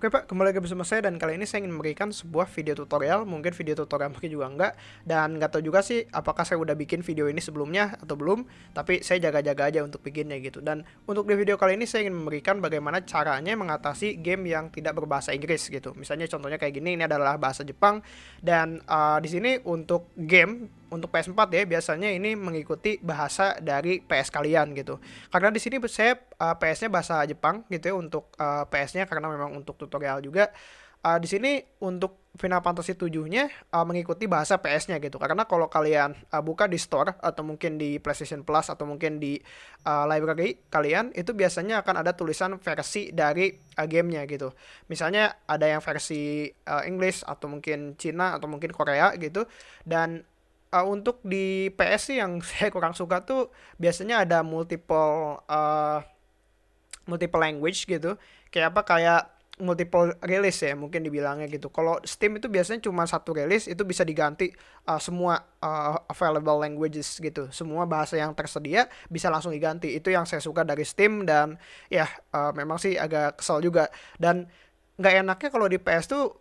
Oke Pak, kembali lagi bersama saya dan kali ini saya ingin memberikan sebuah video tutorial, mungkin video tutorial mungkin juga enggak, dan nggak tahu juga sih apakah saya udah bikin video ini sebelumnya atau belum, tapi saya jaga-jaga aja untuk bikinnya gitu. Dan untuk di video kali ini saya ingin memberikan bagaimana caranya mengatasi game yang tidak berbahasa Inggris gitu. Misalnya contohnya kayak gini, ini adalah bahasa Jepang, dan uh, di sini untuk game untuk PS4 ya biasanya ini mengikuti bahasa dari PS kalian gitu. Karena di sini saya uh, PS-nya bahasa Jepang gitu ya untuk uh, PS-nya karena memang untuk tutorial juga. Uh, di sini untuk Final Fantasy 7-nya uh, mengikuti bahasa PS-nya gitu. Karena kalau kalian uh, buka di store atau mungkin di PlayStation Plus atau mungkin di uh, library kalian itu biasanya akan ada tulisan versi dari uh, gamenya gitu. Misalnya ada yang versi uh, English atau mungkin Cina atau mungkin Korea gitu dan uh, untuk di PS sih yang saya kurang suka tuh biasanya ada multiple uh, multiple language gitu. Kayak apa kayak multiple release ya mungkin dibilangnya gitu. Kalau Steam itu biasanya cuma satu release itu bisa diganti uh, semua uh, available languages gitu. Semua bahasa yang tersedia bisa langsung diganti. Itu yang saya suka dari Steam dan ya uh, memang sih agak kesel juga dan nggak enaknya kalau di PS tuh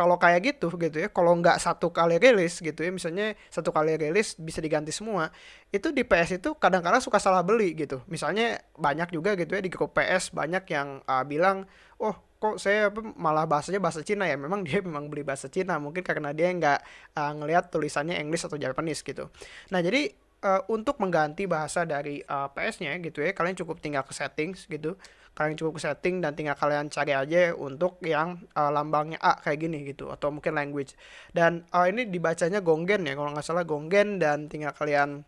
kalau kayak gitu gitu ya. Kalau nggak satu kali rilis gitu ya misalnya satu kali rilis bisa diganti semua. Itu di PS itu kadang-kadang suka salah beli gitu. Misalnya banyak juga gitu ya di grup PS banyak yang uh, bilang oh kok saya malah bahasanya bahasa Cina ya? Memang dia memang beli bahasa Cina mungkin karena dia nggak uh, ngelihat tulisannya English atau Japanese gitu. Nah jadi uh, untuk mengganti bahasa dari uh, PS-nya gitu ya. Kalian cukup tinggal ke settings gitu. Kalian cukup ke setting dan tinggal kalian cari aja untuk yang uh, lambangnya A kayak gini gitu atau mungkin language. Dan uh, ini dibacanya gonggen ya kalau nggak salah gonggen dan tinggal kalian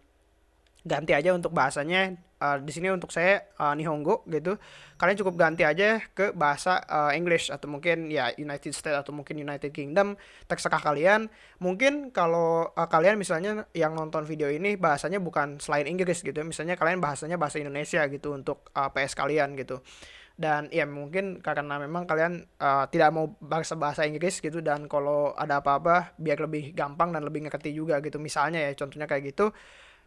ganti aja untuk bahasanya uh, di sini untuk saya uh, Nihongo gitu. Kalian cukup ganti aja ke bahasa uh, English atau mungkin ya United States atau mungkin United Kingdom terserah kalian. Mungkin kalau uh, kalian misalnya yang nonton video ini bahasanya bukan selain Inggris gitu. Ya misalnya kalian bahasanya bahasa Indonesia gitu untuk uh, PS kalian gitu. Dan ya mungkin karena memang kalian uh, tidak mau bahasa bahasa Inggris gitu dan kalau ada apa-apa biar lebih gampang dan lebih ngerti juga gitu. Misalnya ya contohnya kayak gitu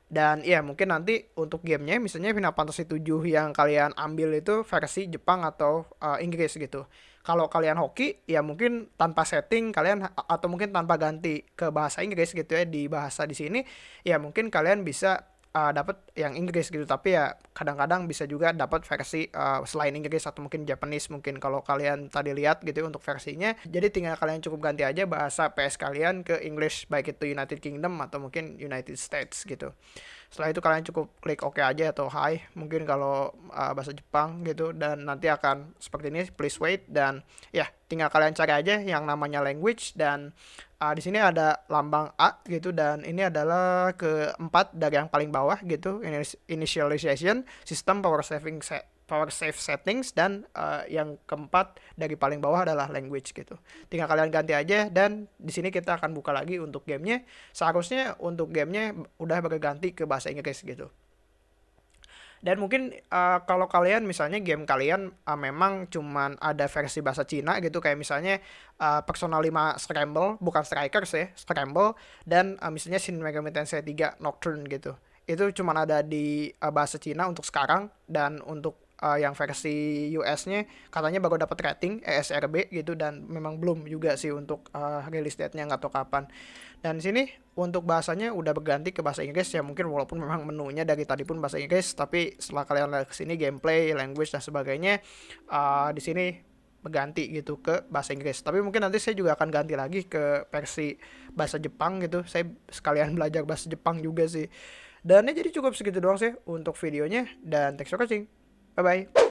dan ya mungkin nanti untuk gamenya misalnya Final Fantasy 7 yang kalian ambil itu versi Jepang atau uh, Inggris gitu. Kalau kalian hoki ya mungkin tanpa setting kalian atau mungkin tanpa ganti ke bahasa Inggris gitu ya di bahasa di sini ya mungkin kalian bisa uh, dapat yang Inggris gitu. Tapi ya kadang-kadang bisa juga dapat versi uh, selain Inggris atau mungkin Japanese. Mungkin kalau kalian tadi lihat gitu ya untuk versinya. Jadi tinggal kalian cukup ganti aja bahasa PS kalian ke English. Baik itu United Kingdom atau mungkin United States gitu setelah itu kalian cukup klik OK aja atau Hi mungkin kalau uh, bahasa Jepang gitu dan nanti akan seperti ini please wait dan ya tinggal kalian cari aja yang namanya language dan uh, di sini ada lambang A gitu dan ini adalah keempat dari yang paling bawah gitu initialization system power saving set power save settings dan uh, yang keempat dari paling bawah adalah language gitu. Tinggal kalian ganti aja dan di sini kita akan buka lagi untuk gamenya. Seharusnya untuk gamenya udah berganti ke bahasa Inggris gitu. Dan mungkin uh, kalau kalian misalnya game kalian uh, memang cuman ada versi bahasa Cina gitu kayak misalnya uh, Persona 5 Scramble bukan Strikers ya, Scramble dan uh, misalnya Shin Megami Tensei 3 Nocturne gitu. Itu cuman ada di uh, bahasa Cina untuk sekarang dan untuk uh, yang versi US-nya katanya baru dapat rating ESRB gitu dan memang belum juga sih untuk uh, release date-nya nggak tahu kapan. Dan sini untuk bahasanya udah berganti ke bahasa Inggris ya mungkin walaupun memang menunya dari tadi pun bahasa Inggris tapi setelah kalian lihat ke sini gameplay, language dan sebagainya uh, di sini berganti gitu ke bahasa Inggris. Tapi mungkin nanti saya juga akan ganti lagi ke versi bahasa Jepang gitu. Saya sekalian belajar bahasa Jepang juga sih. Dan ya jadi cukup segitu doang sih untuk videonya dan thanks for watching. 拜拜。